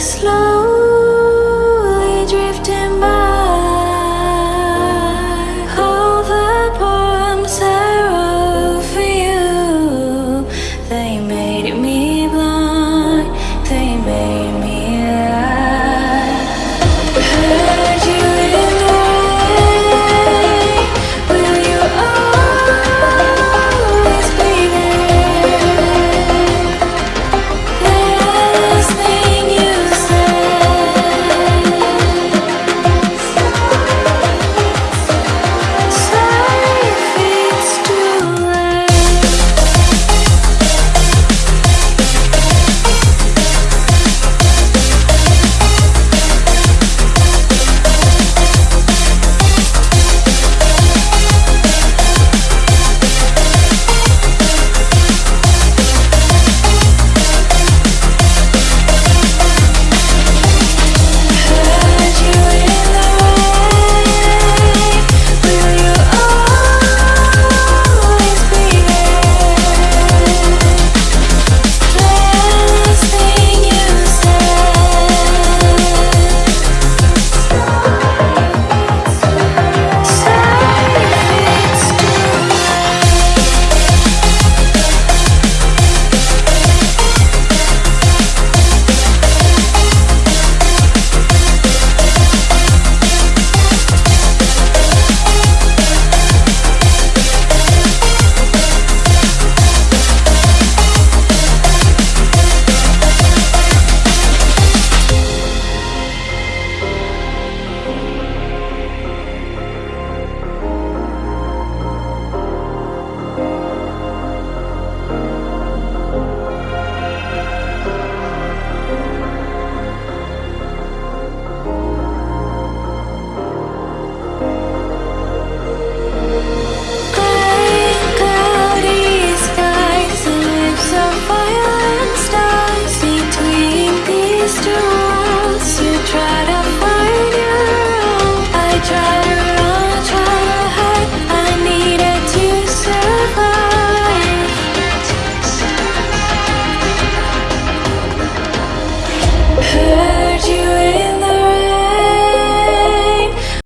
slow